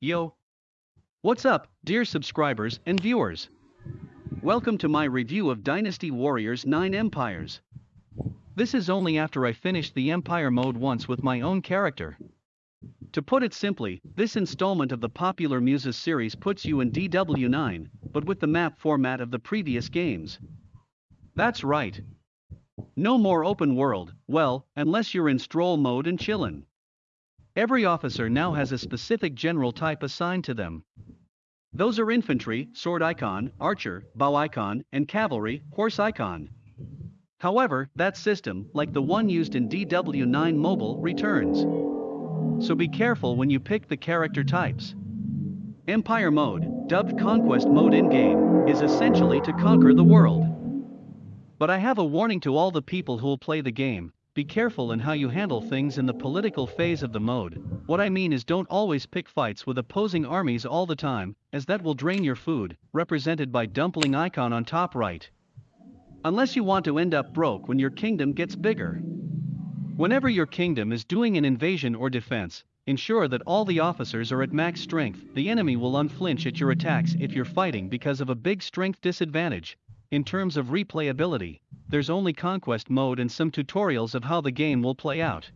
Yo! What's up, dear subscribers and viewers? Welcome to my review of Dynasty Warriors 9 Empires. This is only after I finished the Empire mode once with my own character. To put it simply, this installment of the popular Musou series puts you in DW9, but with the map format of the previous games. That's right. No more open world, well, unless you're in stroll mode and chillin'. Every officer now has a specific general type assigned to them. Those are infantry, sword icon, archer, bow icon, and cavalry, horse icon. However, that system, like the one used in DW9 Mobile, returns. So be careful when you pick the character types. Empire mode, dubbed Conquest mode in-game, is essentially to conquer the world. But I have a warning to all the people who'll play the game, be careful in how you handle things in the political phase of the mode. What I mean is don't always pick fights with opposing armies all the time, as that will drain your food, represented by dumpling icon on top right. Unless you want to end up broke when your kingdom gets bigger. Whenever your kingdom is doing an invasion or defense, ensure that all the officers are at max strength. The enemy will unflinch at your attacks if you're fighting because of a big strength disadvantage. In terms of replayability, there's only conquest mode and some tutorials of how the game will play out.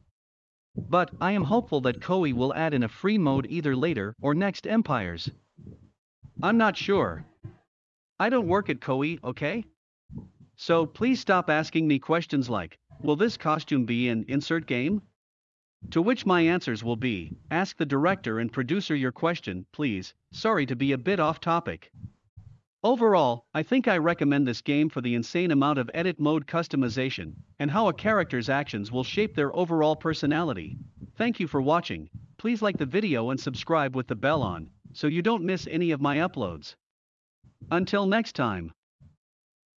But, I am hopeful that Koei will add in a free mode either later or next Empires. I'm not sure. I don't work at Koei, okay? So please stop asking me questions like, will this costume be in insert game? To which my answers will be, ask the director and producer your question, please, sorry to be a bit off topic. Overall, I think I recommend this game for the insane amount of edit mode customization, and how a character's actions will shape their overall personality. Thank you for watching, please like the video and subscribe with the bell on, so you don't miss any of my uploads. Until next time.